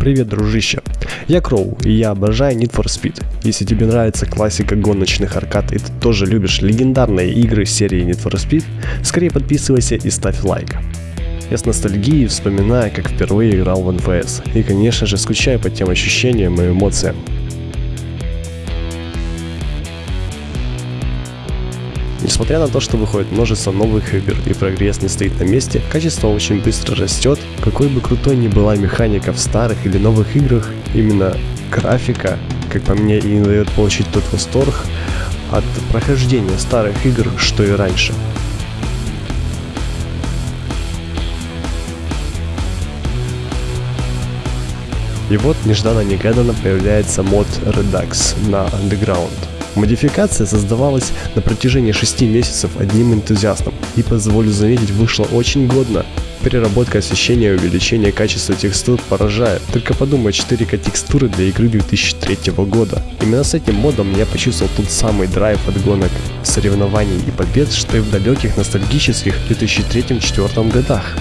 Привет, дружище. Я Кроу, и я обожаю Need for Speed. Если тебе нравится классика гоночных аркад, и ты тоже любишь легендарные игры серии Need for Speed, скорее подписывайся и ставь лайк. Я с ностальгией вспоминаю, как впервые играл в НФС, и конечно же скучаю по тем ощущениям и эмоциям, Несмотря на то, что выходит множество новых игр и прогресс не стоит на месте, качество очень быстро растет. Какой бы крутой ни была механика в старых или новых играх, именно графика, как по мне, и не дает получить тот восторг от прохождения старых игр, что и раньше. И вот нежданно-негаданно появляется мод Redux на Underground. Модификация создавалась на протяжении 6 месяцев одним энтузиастом и, позволю заметить, вышла очень годно. Переработка освещения и увеличение качества текстур поражает. Только подумай, 4К текстуры для игры 2003 года. Именно с этим модом я почувствовал тот самый драйв от гонок, соревнований и побед, что и в далеких ностальгических 2003-2004 годах.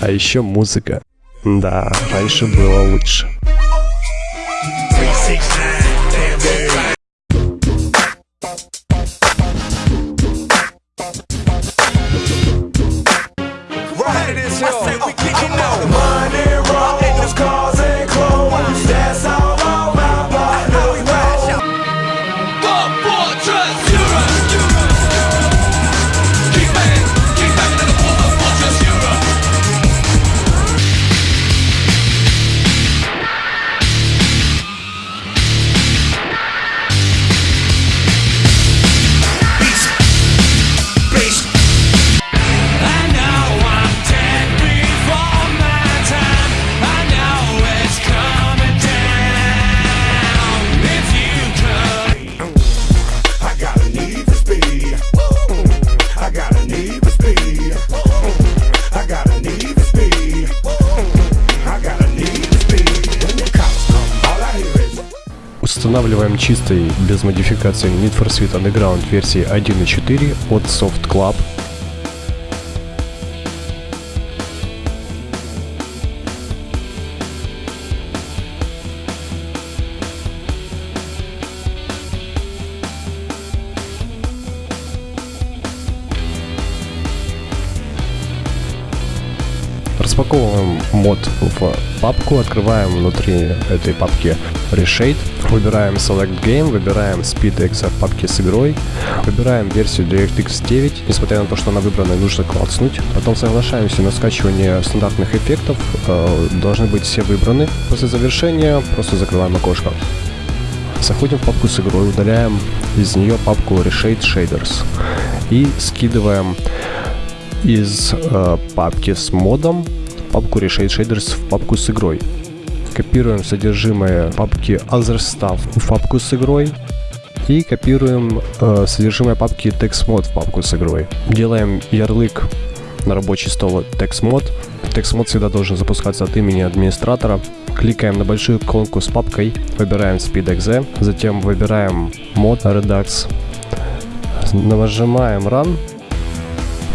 А еще музыка. Да, раньше было лучше. Устанавливаем чистый, без модификации Need for Speed Underground версии 1.4 от Soft Club Распаковываем мод в папку, открываем внутри этой папки Reshade, выбираем Select Game, выбираем SpeedX в папке с игрой, выбираем версию DirectX 9, несмотря на то, что она выбрана, нужно клацнуть, потом соглашаемся на скачивание стандартных эффектов, э, должны быть все выбраны. После завершения просто закрываем окошко. Заходим в папку с игрой, удаляем из нее папку Reshade Shaders и скидываем из э, папки с модом папку Reshade Shaders в папку с игрой. Копируем содержимое папки Other Stuff в папку с игрой. И копируем э, содержимое папки TextMod в папку с игрой. Делаем ярлык на рабочий стол TextMod. TextMod всегда должен запускаться от имени администратора. Кликаем на большую иконку с папкой, выбираем SpeedExe, затем выбираем мод Redux, нажимаем Run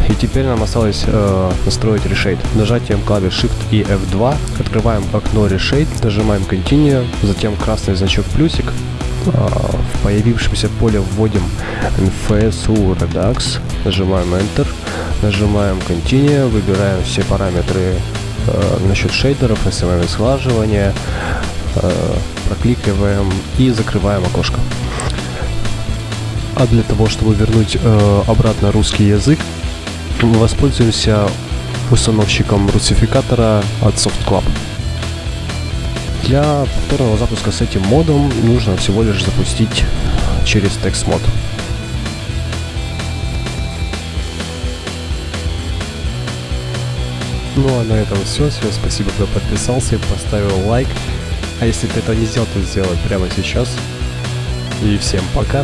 и теперь нам осталось э, настроить Reshade. Нажатием клавиш Shift и F2 открываем окно Reshade, нажимаем Continue, затем красный значок плюсик. Э, в появившемся поле вводим NFSU Redux, нажимаем Enter, нажимаем Continue, выбираем все параметры э, насчет шейдеров, SMM сглаживания, э, прокликиваем и закрываем окошко. А для того, чтобы вернуть э, обратно русский язык, воспользуемся установщиком русификатора от SoftClub. Для повторного запуска с этим модом нужно всего лишь запустить через TextMod. Ну а на этом все. Всем спасибо, кто подписался, поставил лайк. А если ты этого не сделал, то сделай прямо сейчас. И всем пока.